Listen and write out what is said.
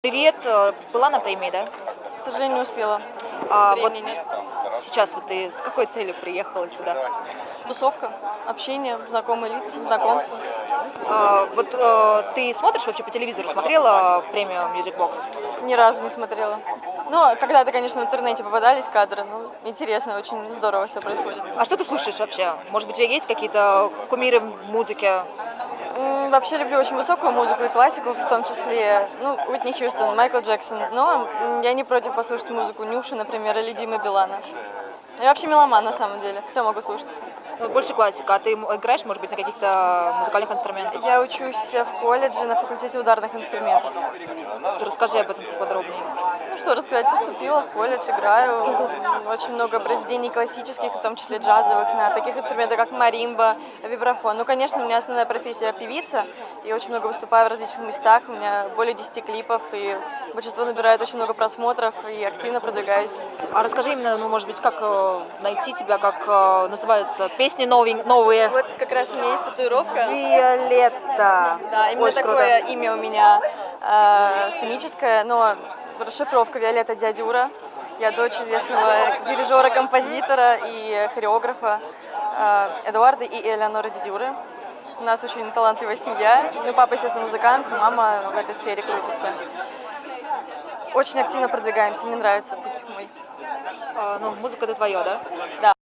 Привет, э, была на премии, да? К сожалению, не успела. А вот нет. сейчас вот ты с какой целью приехала сюда? Тусовка, общение, знакомые лица, знакомства. А, вот э, ты смотришь вообще по телевизору, смотрела премию Music Box? Ни разу не смотрела. Ну, когда-то, конечно, в интернете попадались кадры. Ну, интересно, очень здорово все происходит. А что ты слушаешь вообще? Может быть, у тебя есть какие-то кумиры в музыке? Вообще люблю очень высокую музыку и классику, в том числе, ну, Уитни Хьюстон, Майкл Джексон. Но я не против послушать музыку Нюши, например, или Димы Билана. Я вообще меломан, на самом деле. Все могу слушать. Ну, Больше классика. А ты играешь, может быть, на каких-то музыкальных инструментах? Я учусь в колледже на факультете ударных инструментов. Расскажи об этом подробнее. Что рассказать, поступила в колледж, играю. Очень много произведений классических, в том числе джазовых, на таких инструментах, как маримба, вибрафон. Ну, конечно, у меня основная профессия певица, и очень много выступаю в различных местах. У меня более 10 клипов, и большинство набирает очень много просмотров, и активно продвигаюсь. А расскажи именно, ну, может быть, как э, найти тебя, как э, называются песни новень- новые? Вот как раз у меня есть татуировка. Виолетта. Да, именно Очень круто. такое имя у меня э, сценическое, но расшифровка Виолетта Дядюра. Я дочь известного дирижера, композитора и хореографа э, Эдуарда и Элеоноры Дядюры. У нас очень талантливая семья. Ну, папа, естественно, музыкант, мама в этой сфере крутится. Очень активно продвигаемся, мне нравится путь мой. А, ну, музыка это твое, да? Да.